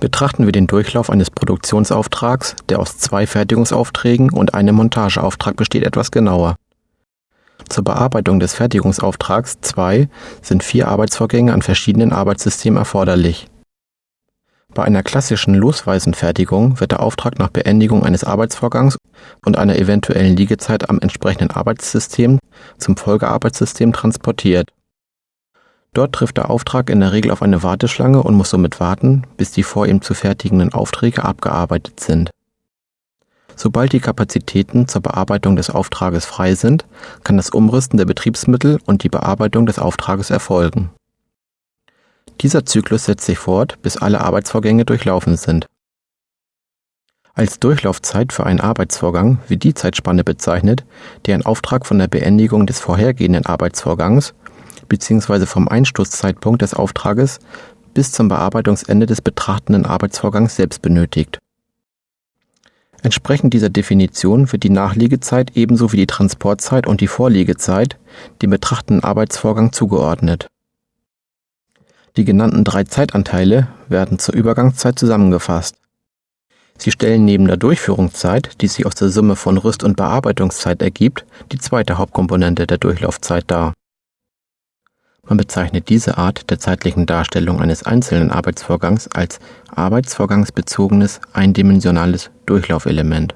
Betrachten wir den Durchlauf eines Produktionsauftrags, der aus zwei Fertigungsaufträgen und einem Montageauftrag besteht, etwas genauer. Zur Bearbeitung des Fertigungsauftrags 2 sind vier Arbeitsvorgänge an verschiedenen Arbeitssystemen erforderlich. Bei einer klassischen losweisen Fertigung wird der Auftrag nach Beendigung eines Arbeitsvorgangs und einer eventuellen Liegezeit am entsprechenden Arbeitssystem zum Folgearbeitssystem transportiert. Dort trifft der Auftrag in der Regel auf eine Warteschlange und muss somit warten, bis die vor ihm zu fertigenden Aufträge abgearbeitet sind. Sobald die Kapazitäten zur Bearbeitung des Auftrages frei sind, kann das Umrüsten der Betriebsmittel und die Bearbeitung des Auftrages erfolgen. Dieser Zyklus setzt sich fort, bis alle Arbeitsvorgänge durchlaufen sind. Als Durchlaufzeit für einen Arbeitsvorgang wird die Zeitspanne bezeichnet, die ein Auftrag von der Beendigung des vorhergehenden Arbeitsvorgangs bzw. vom Einstoßzeitpunkt des Auftrages bis zum Bearbeitungsende des betrachtenden Arbeitsvorgangs selbst benötigt. Entsprechend dieser Definition wird die Nachliegezeit ebenso wie die Transportzeit und die Vorliegezeit dem betrachtenden Arbeitsvorgang zugeordnet. Die genannten drei Zeitanteile werden zur Übergangszeit zusammengefasst. Sie stellen neben der Durchführungszeit, die sich aus der Summe von Rüst- und Bearbeitungszeit ergibt, die zweite Hauptkomponente der Durchlaufzeit dar man bezeichnet diese Art der zeitlichen Darstellung eines einzelnen Arbeitsvorgangs als arbeitsvorgangsbezogenes eindimensionales Durchlaufelement